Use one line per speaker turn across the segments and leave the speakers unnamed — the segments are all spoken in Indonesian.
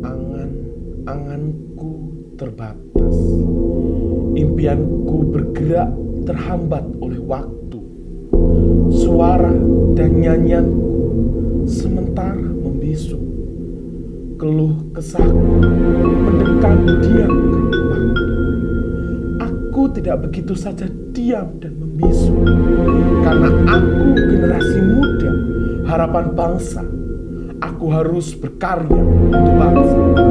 Angan-anganku terbatas. Impianku bergerak terhambat oleh waktu. Suara dan nyanyianku sementara membisu. Keluh kesahku mendekam diamkan waktu. Aku tidak begitu saja diam dan membisu. Karena aku generasi muda, harapan bangsa. Aku harus berkarya untuk bangsa.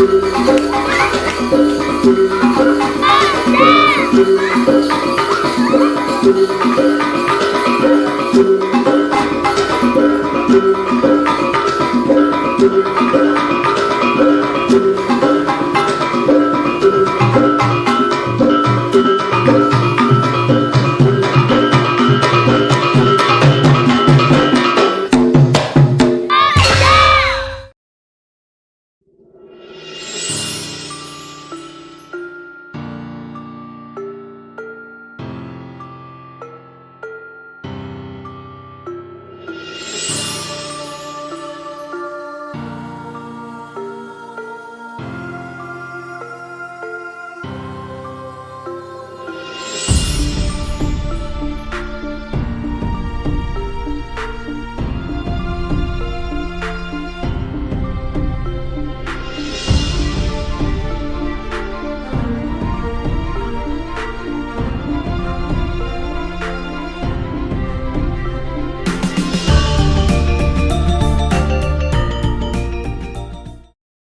Oh, damn!